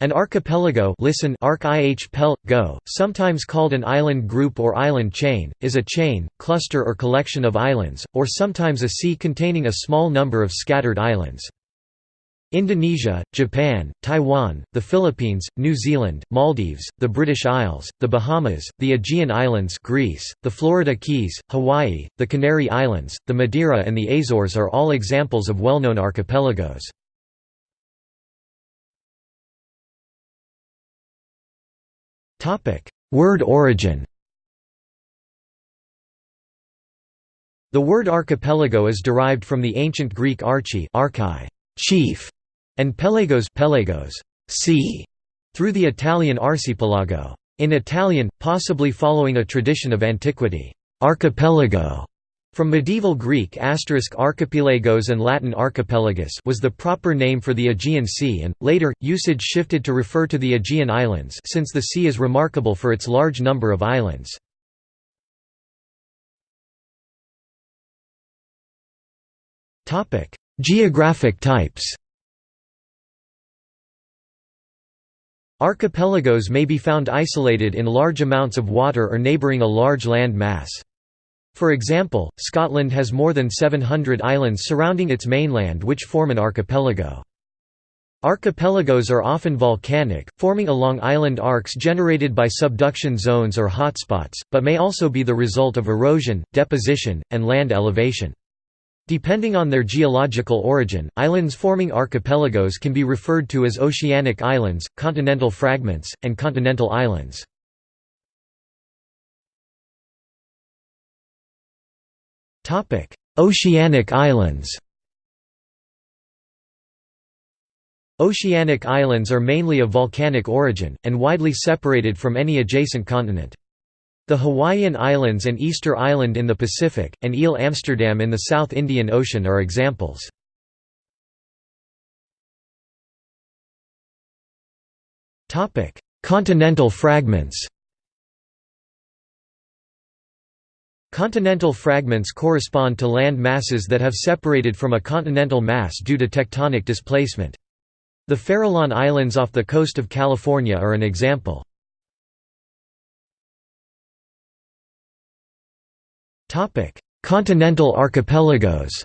An archipelago listen arc -pel -go, sometimes called an island group or island chain, is a chain, cluster or collection of islands, or sometimes a sea containing a small number of scattered islands. Indonesia, Japan, Taiwan, the Philippines, New Zealand, Maldives, the British Isles, the Bahamas, the Aegean Islands Greece, the Florida Keys, Hawaii, the Canary Islands, the Madeira and the Azores are all examples of well-known archipelagos. Word origin. The word archipelago is derived from the ancient Greek archi archi, chief, and pelagos, pelagos sea, through the Italian arcipelago. In Italian, possibly following a tradition of antiquity, archipelago from medieval Greek asterisk archipelagos and Latin archipelagus was the proper name for the Aegean Sea and, later, usage shifted to refer to the Aegean Islands since the sea is remarkable for its large number of islands. Geographic types Archipelagos may be found isolated in large amounts of water or neighbouring a large land mass. For example, Scotland has more than 700 islands surrounding its mainland which form an archipelago. Archipelagos are often volcanic, forming along island arcs generated by subduction zones or hotspots, but may also be the result of erosion, deposition, and land elevation. Depending on their geological origin, islands forming archipelagos can be referred to as oceanic islands, continental fragments, and continental islands. Topic: Oceanic islands. Oceanic islands are mainly of volcanic origin, and widely separated from any adjacent continent. The Hawaiian Islands and Easter Island in the Pacific, and Ile Amsterdam in the South Indian Ocean are examples. Continental fragments Continental fragments correspond to land masses that have separated from a continental mass due to tectonic displacement. The Farallon Islands off the coast of California are an example. Continental archipelagos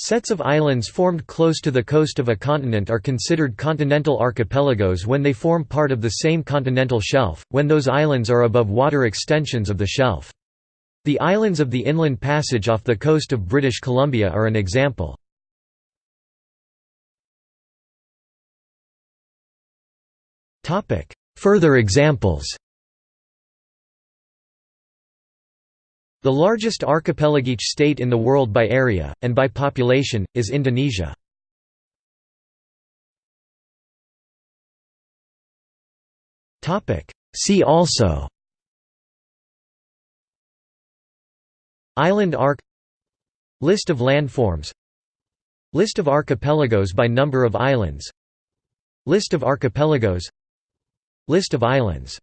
Sets of islands formed close to the coast of a continent are considered continental archipelagos when they form part of the same continental shelf, when those islands are above water extensions of the shelf. The islands of the Inland Passage off the coast of British Columbia are an example. Further examples The largest archipelagic state in the world by area, and by population, is Indonesia. See also Island arc List of landforms List of archipelagos by number of islands List of archipelagos List of islands